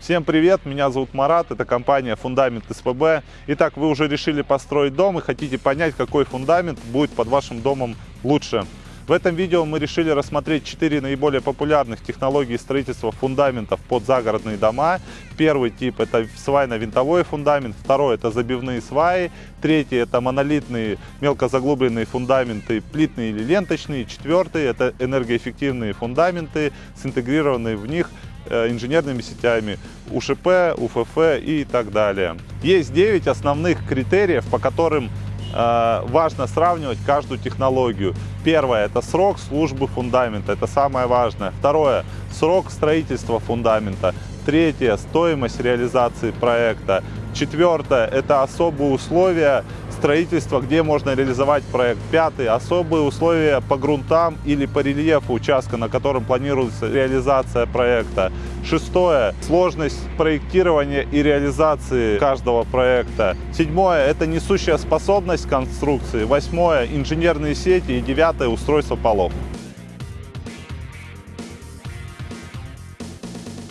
Всем привет, меня зовут Марат, это компания Фундамент СПБ. Итак, вы уже решили построить дом и хотите понять, какой фундамент будет под вашим домом лучше. В этом видео мы решили рассмотреть 4 наиболее популярных технологии строительства фундаментов под загородные дома. Первый тип это свайно-винтовой фундамент, второй это забивные сваи, третий это монолитные мелкозаглубленные фундаменты, плитные или ленточные, четвертый это энергоэффективные фундаменты с интегрированной в них инженерными сетями УШП, УФФ и так далее. Есть 9 основных критериев, по которым Э, важно сравнивать каждую технологию. Первое – это срок службы фундамента, это самое важное. Второе – срок строительства фундамента. Третье – стоимость реализации проекта. Четвертое – это особые условия строительства, где можно реализовать проект. Пятый – особые условия по грунтам или по рельефу участка, на котором планируется реализация проекта. Шестое – сложность проектирования и реализации каждого проекта. Седьмое – это несущая способность конструкции. Восьмое – инженерные сети. И девятое – устройство полов.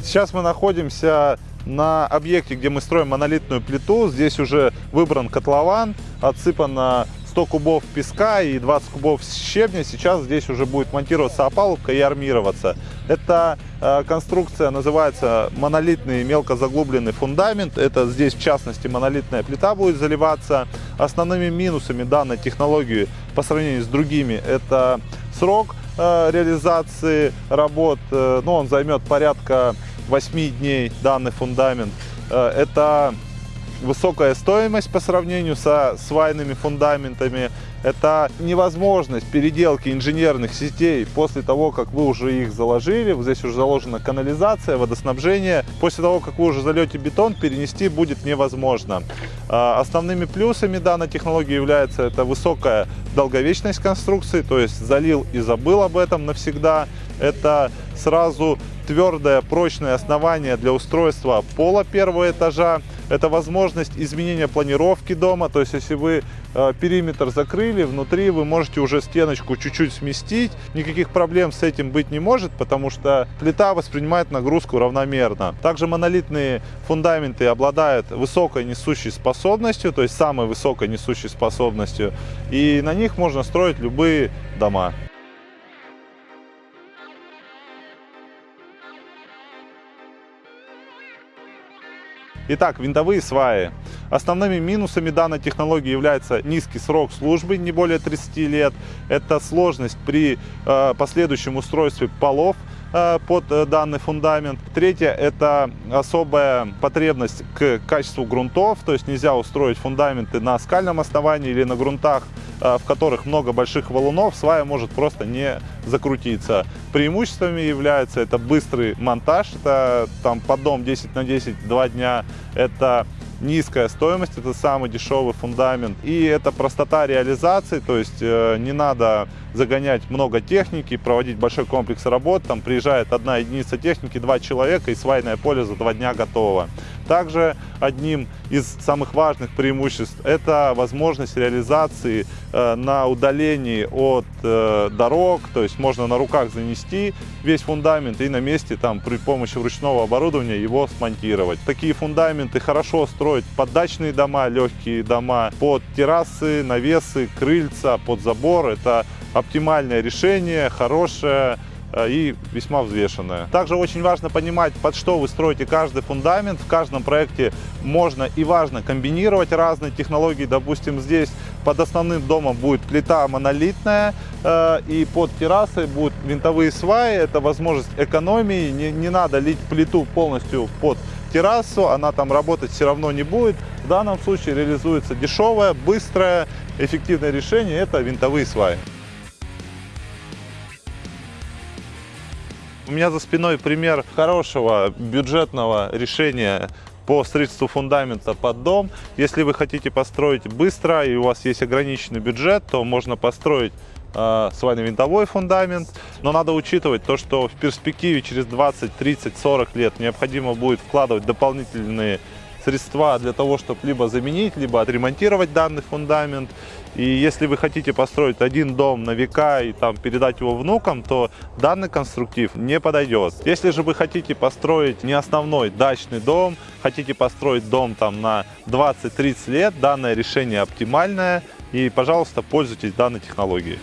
Сейчас мы находимся на объекте, где мы строим монолитную плиту. Здесь уже выбран котлован, отсыпано 100 кубов песка и 20 кубов щебня. Сейчас здесь уже будет монтироваться опалубка и армироваться. Эта э, конструкция называется монолитный мелкозаглубленный фундамент. Это здесь в частности монолитная плита будет заливаться. Основными минусами данной технологии по сравнению с другими это срок э, реализации работ. Э, ну, он займет порядка 8 дней данный фундамент. Э, это высокая стоимость по сравнению со свайными фундаментами. Это невозможность переделки инженерных сетей после того, как вы уже их заложили. Здесь уже заложена канализация, водоснабжение. После того, как вы уже зальете бетон, перенести будет невозможно. А, основными плюсами данной технологии является это высокая долговечность конструкции, то есть залил и забыл об этом навсегда. Это сразу твердое прочное основание для устройства пола первого этажа. Это возможность изменения планировки дома, то есть если вы э, периметр закрыли, внутри вы можете уже стеночку чуть-чуть сместить. Никаких проблем с этим быть не может, потому что плита воспринимает нагрузку равномерно. Также монолитные фундаменты обладают высокой несущей способностью, то есть самой высокой несущей способностью, и на них можно строить любые дома. Итак, винтовые сваи. Основными минусами данной технологии является низкий срок службы, не более 30 лет. Это сложность при э, последующем устройстве полов э, под э, данный фундамент. Третье – это особая потребность к качеству грунтов, то есть нельзя устроить фундаменты на скальном основании или на грунтах, в которых много больших валунов, свая может просто не закрутиться. Преимуществами является это быстрый монтаж, это там поддом 10 на 10, 2 дня, это низкая стоимость, это самый дешевый фундамент. И это простота реализации, то есть э, не надо загонять много техники, проводить большой комплекс работ. Там приезжает одна единица техники, два человека и свайное поле за два дня готово. Также одним из самых важных преимуществ это возможность реализации э, на удалении от э, дорог, то есть можно на руках занести весь фундамент и на месте там при помощи ручного оборудования его смонтировать. Такие фундаменты хорошо строить под дачные дома, легкие дома, под террасы, навесы, крыльца, под забор. Это оптимальное решение, хорошее и весьма взвешенная. Также очень важно понимать, под что вы строите каждый фундамент. В каждом проекте можно и важно комбинировать разные технологии. Допустим, здесь под основным домом будет плита монолитная, э, и под террасой будут винтовые сваи. Это возможность экономии. Не, не надо лить плиту полностью под террасу, она там работать все равно не будет. В данном случае реализуется дешевое, быстрое, эффективное решение – это винтовые сваи. У меня за спиной пример хорошего бюджетного решения по строительству фундамента под дом. Если вы хотите построить быстро и у вас есть ограниченный бюджет, то можно построить э, свайно-винтовой фундамент. Но надо учитывать то, что в перспективе через 20, 30, 40 лет необходимо будет вкладывать дополнительные средства для того, чтобы либо заменить, либо отремонтировать данный фундамент. И если вы хотите построить один дом на века и там передать его внукам, то данный конструктив не подойдет. Если же вы хотите построить не основной дачный дом, хотите построить дом там на 20-30 лет, данное решение оптимальное. И, пожалуйста, пользуйтесь данной технологией.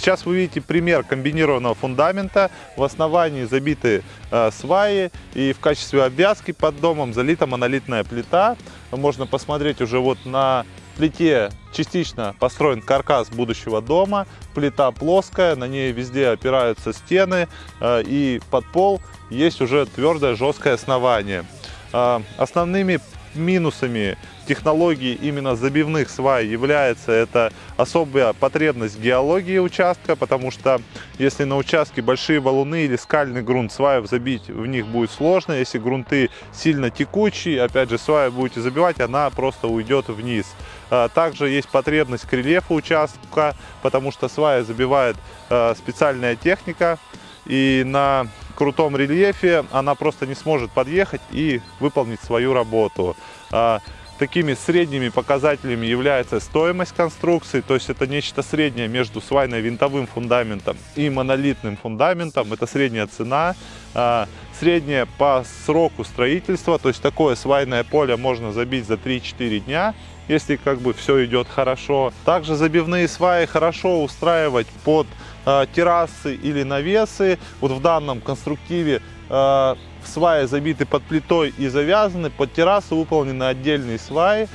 Сейчас вы видите пример комбинированного фундамента. В основании забиты э, сваи и в качестве обвязки под домом залита монолитная плита. Можно посмотреть уже вот на плите частично построен каркас будущего дома. Плита плоская, на ней везде опираются стены э, и под пол есть уже твердое жесткое основание. Э, основными минусами технологии именно забивных свай является это особая потребность геологии участка, потому что если на участке большие валуны или скальный грунт, сваев забить в них будет сложно. Если грунты сильно текучие, опять же, сваю будете забивать, она просто уйдет вниз. А, также есть потребность к рельефу участка, потому что свая забивает а, специальная техника, и на крутом рельефе она просто не сможет подъехать и выполнить свою работу. А, такими средними показателями является стоимость конструкции, то есть это нечто среднее между свайно-винтовым фундаментом и монолитным фундаментом, это средняя цена. А, средняя по сроку строительства, то есть такое свайное поле можно забить за 3-4 дня, если как бы все идет хорошо. Также забивные сваи хорошо устраивать под террасы или навесы. Вот в данном конструктиве э, сваи забиты под плитой и завязаны, под террасу выполнены отдельные сваи.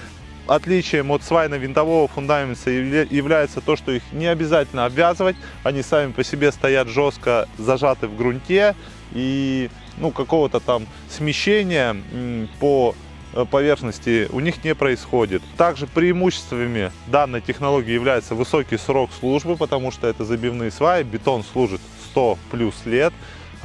Отличием от свайно-винтового фундамента является то, что их не обязательно обвязывать, они сами по себе стоят жестко зажаты в грунте и ну, какого-то там смещения по э, поверхности у них не происходит. Также преимуществами данной технологии является высокий срок службы, потому что это забивные сваи, бетон служит 100 плюс лет.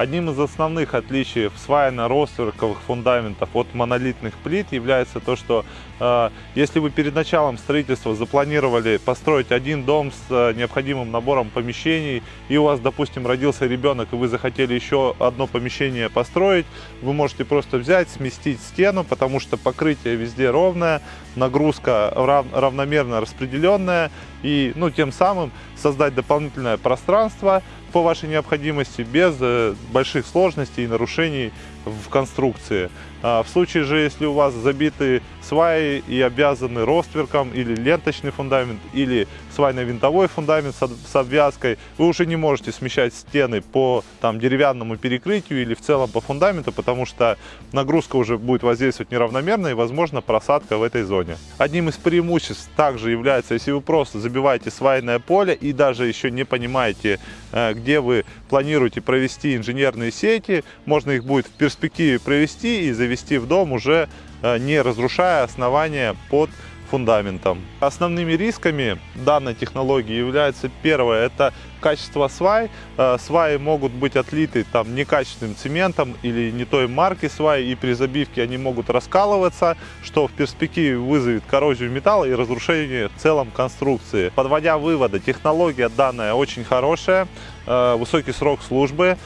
Одним из основных отличий сваяно-ростверковых фундаментов от монолитных плит является то, что э, если вы перед началом строительства запланировали построить один дом с э, необходимым набором помещений, и у вас, допустим, родился ребенок, и вы захотели еще одно помещение построить, вы можете просто взять, сместить стену, потому что покрытие везде ровное, нагрузка рав равномерно распределенная, и ну, тем самым создать дополнительное пространство, по вашей необходимости, без э, больших сложностей и нарушений в конструкции. А в случае же, если у вас забиты сваи и обвязаны ростверком или ленточный фундамент, или свайно-винтовой фундамент с обвязкой, вы уже не можете смещать стены по там, деревянному перекрытию или в целом по фундаменту, потому что нагрузка уже будет воздействовать неравномерно и, возможно, просадка в этой зоне. Одним из преимуществ также является, если вы просто забиваете свайное поле и даже еще не понимаете, э, где вы планируете провести инженерные сети, можно их будет в перспективе провести и завести в дом уже э, не разрушая основания под фундаментом. Основными рисками данной технологии является первое, это качество свай. Э, сваи могут быть отлиты там некачественным цементом или не той марки свай, и при забивке они могут раскалываться, что в перспективе вызовет коррозию металла и разрушение в целом конструкции. Подводя выводы, технология данная очень хорошая, э, высокий срок службы,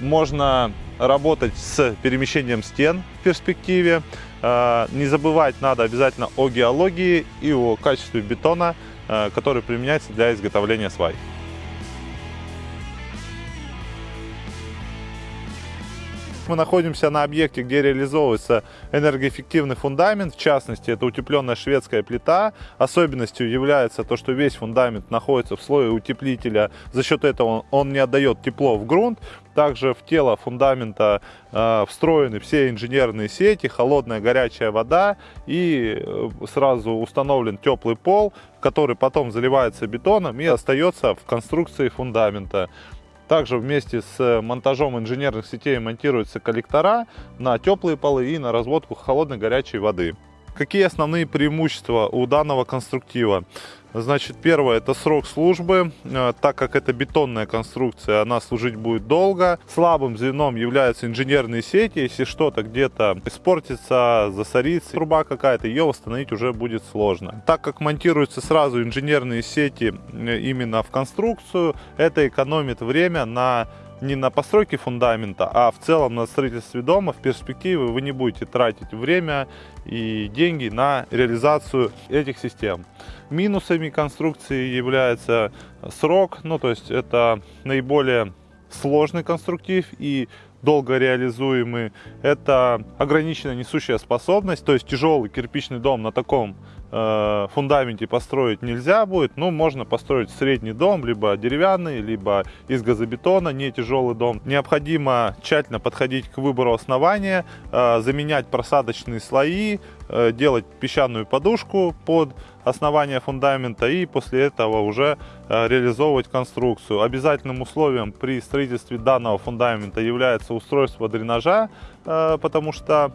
можно работать с перемещением стен в перспективе. А, не забывать надо обязательно о геологии и о качестве бетона, а, который применяется для изготовления свай. Мы находимся на объекте, где реализовывается энергоэффективный фундамент, в частности, это утепленная шведская плита. Особенностью является то, что весь фундамент находится в слое утеплителя, за счет этого он не отдает тепло в грунт. Также в тело фундамента э, встроены все инженерные сети, холодная горячая вода и э, сразу установлен теплый пол, который потом заливается бетоном и остается в конструкции фундамента. Также вместе с монтажом инженерных сетей монтируются коллектора на теплые полы и на разводку холодной горячей воды. Какие основные преимущества у данного конструктива? Значит, первое, это срок службы. Э, так как это бетонная конструкция, она служить будет долго. Слабым звеном являются инженерные сети. Если что-то где-то испортится, засорится, труба какая-то, ее восстановить уже будет сложно. Так как монтируются сразу инженерные сети э, именно в конструкцию, это экономит время на не на постройке фундамента, а в целом на строительстве дома в перспективе вы не будете тратить время и деньги на реализацию этих систем. Минусами конструкции является срок, ну то есть это наиболее сложный конструктив и долго реализуемый. Это ограниченная несущая способность, то есть тяжелый кирпичный дом на таком э, фундаменте построить нельзя будет. Ну, можно построить средний дом, либо деревянный, либо из газобетона, не тяжелый дом. Необходимо тщательно подходить к выбору основания, э, заменять просадочные слои, делать песчаную подушку под основание фундамента и после этого уже э, реализовывать конструкцию. Обязательным условием при строительстве данного фундамента является устройство дренажа, э, потому что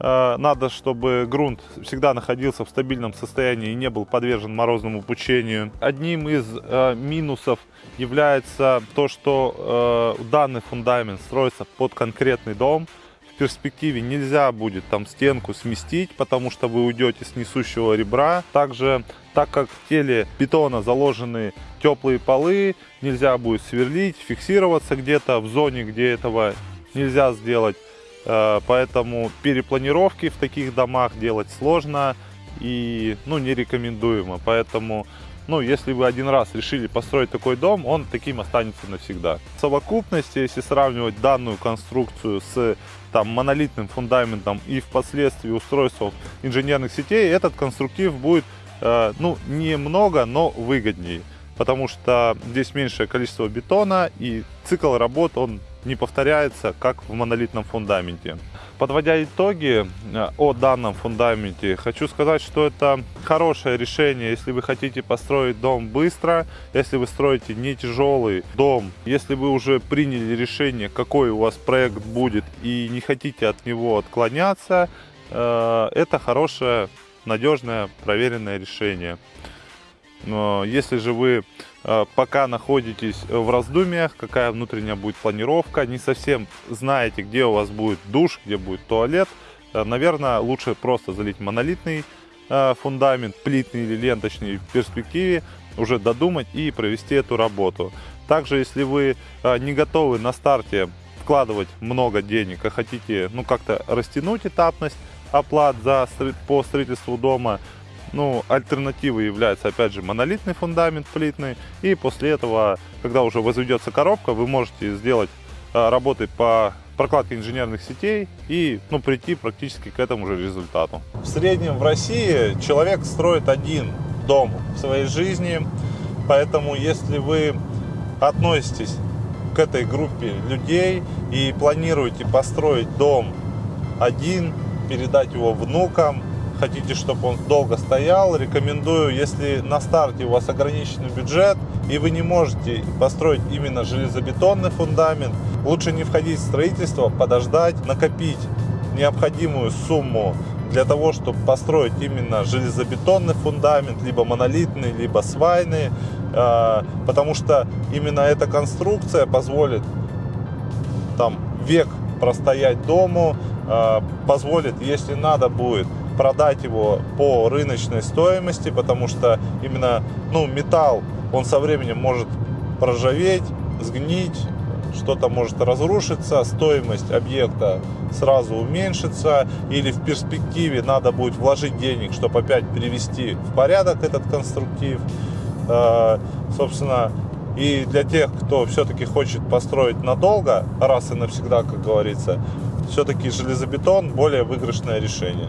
э, надо, чтобы грунт всегда находился в стабильном состоянии и не был подвержен морозному пучению. Одним из минусов является то, что данный фундамент строится под конкретный дом, перспективе нельзя будет там стенку сместить, потому что вы уйдете с несущего ребра. Также, так как в теле бетона заложены теплые полы, нельзя будет сверлить, фиксироваться где-то в зоне, где этого нельзя сделать. Э, поэтому перепланировки в таких домах делать сложно и ну, не рекомендуемо. Поэтому ну, если вы один раз решили построить такой дом, он таким останется навсегда. В совокупности, если сравнивать данную конструкцию с там, монолитным фундаментом и впоследствии устройством инженерных сетей, этот конструктив будет э, ну, немного, но выгоднее. Потому что здесь меньшее количество бетона и цикл работ он не повторяется, как в монолитном фундаменте. Подводя итоги э, о данном фундаменте, хочу сказать, что это хорошее решение, если вы хотите построить дом быстро, если вы строите не тяжелый дом, если вы уже приняли решение, какой у вас проект будет и не хотите от него отклоняться, э, это хорошее, надежное, проверенное решение. Но если же вы пока находитесь в раздумьях, какая внутренняя будет планировка, не совсем знаете, где у вас будет душ, где будет туалет, э, наверное, лучше просто залить монолитный э, фундамент, плитный или ленточный в перспективе, уже додумать и провести эту работу. Также, если вы не готовы на старте вкладывать много денег, а хотите ну, как-то растянуть этапность оплат за, по строительству дома, ну, альтернативой является, опять же, монолитный фундамент плитный. И после этого, когда уже возведется коробка, вы можете сделать а, работы по прокладке инженерных сетей и ну, прийти практически к этому же результату. В среднем в России человек строит один дом в своей жизни. Поэтому, если вы относитесь к этой группе людей и планируете построить дом один, передать его внукам, хотите, чтобы он долго стоял, рекомендую, если на старте у вас ограниченный бюджет и вы не можете построить именно железобетонный фундамент, лучше не входить в строительство, подождать, накопить необходимую сумму для того, чтобы построить именно железобетонный фундамент, либо монолитный, либо свайный, а, потому что именно эта конструкция позволит там век простоять дому, а, позволит, если надо будет, продать его по рыночной стоимости, потому что именно ну, металл, он со временем может проржаветь, сгнить, что-то может разрушиться, стоимость объекта сразу уменьшится, или в перспективе надо будет вложить денег, чтобы опять привести в порядок этот конструктив. Э, собственно, и для тех, кто все-таки хочет построить надолго, раз и навсегда, как говорится, все-таки железобетон более выигрышное решение.